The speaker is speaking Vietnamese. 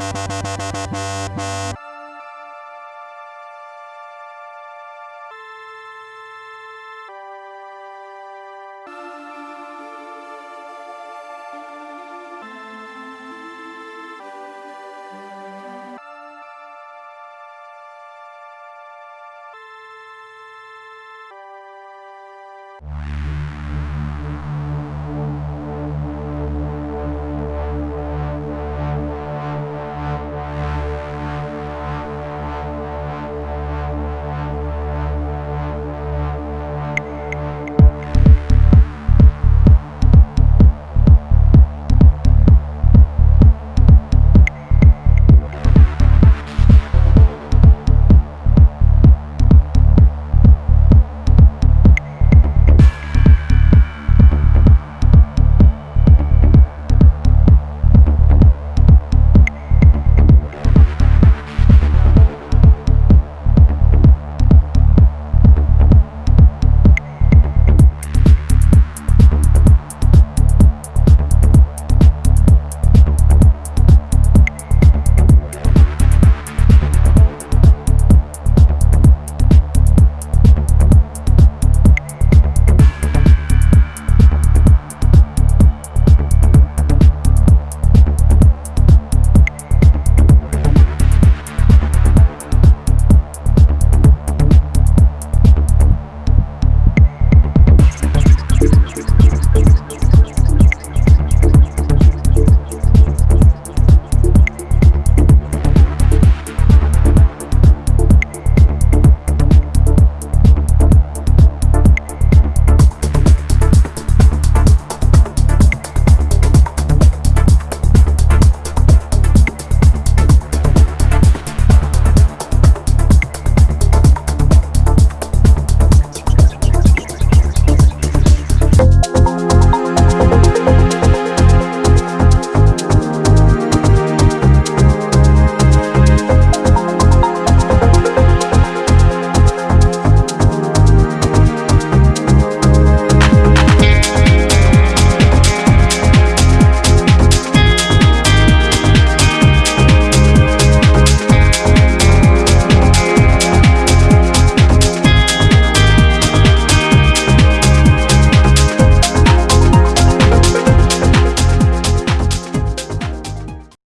Wow.